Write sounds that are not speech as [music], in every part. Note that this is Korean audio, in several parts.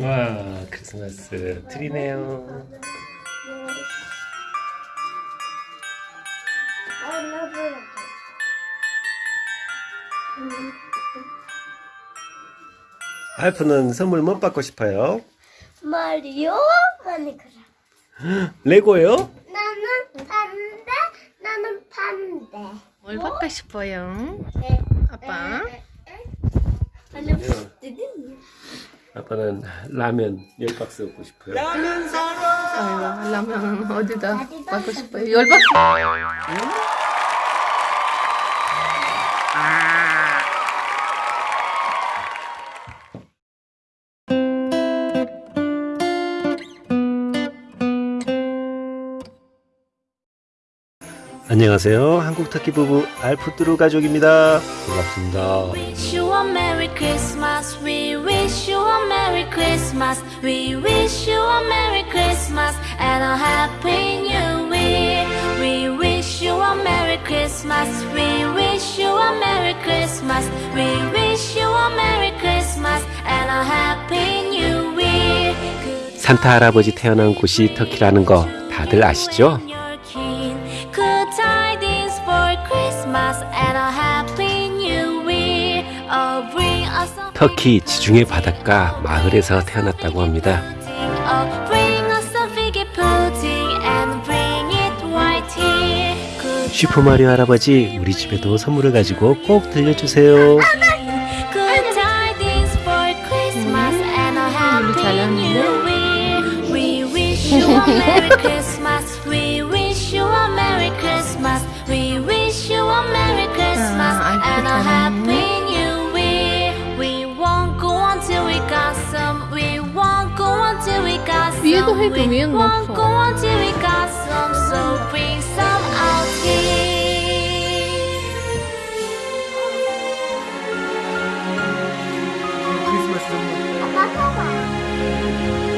와 크리스마스 트리네요. 아, 나 보여. 알프는 선물 못 받고 싶어요? 마리오 마니크라. 레고요? 나는 판다. 나는 판다. 뭘 받고 싶어요? 네. 아빠? 아빠는 라면 열 박스 먹고 싶어요. 아이고, 라면 어디다 받고 싶어요? 열받 안녕하세요. 한국 터키 부부 알프뚜루 가족입니다. 반갑습니다. Christmas. We wish you a Merry Christmas and a Happy New Year. We wish you a Merry Christmas. We wish you a Merry Christmas. We wish you a Merry Christmas and a Happy New Year. 산타 할아버지 태어난 곳이 터키라는 거 다들 아시죠? 터키 지중해 바닷가 마을에서 태어났다고 합니다. 슈퍼마리오 할아버지 우리 집에도 선물을 가지고 꼭 들려주세요. [laughs] 이거 해금이엔 없어. Thank you.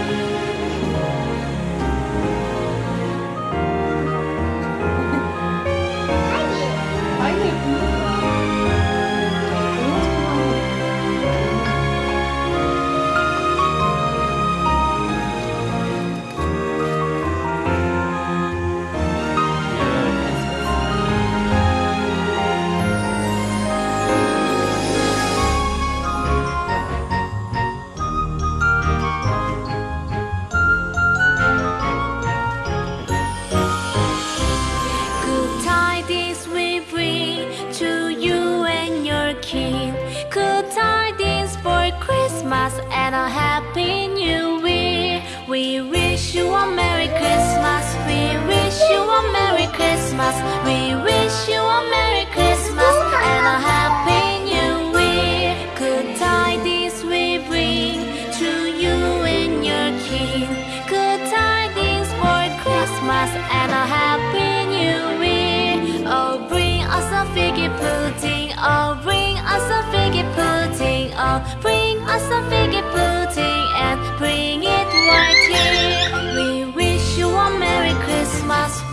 Christmas. We wish you a Merry Christmas and a happy new year. Good tidings we bring to you and your king. Good tidings for Christmas and a happy new year. Oh, bring us a figgy pudding. Oh, bring us a figgy pudding. Oh,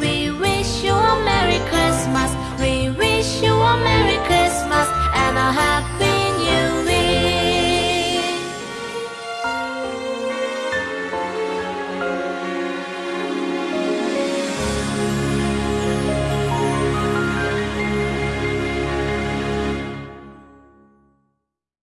we wish you a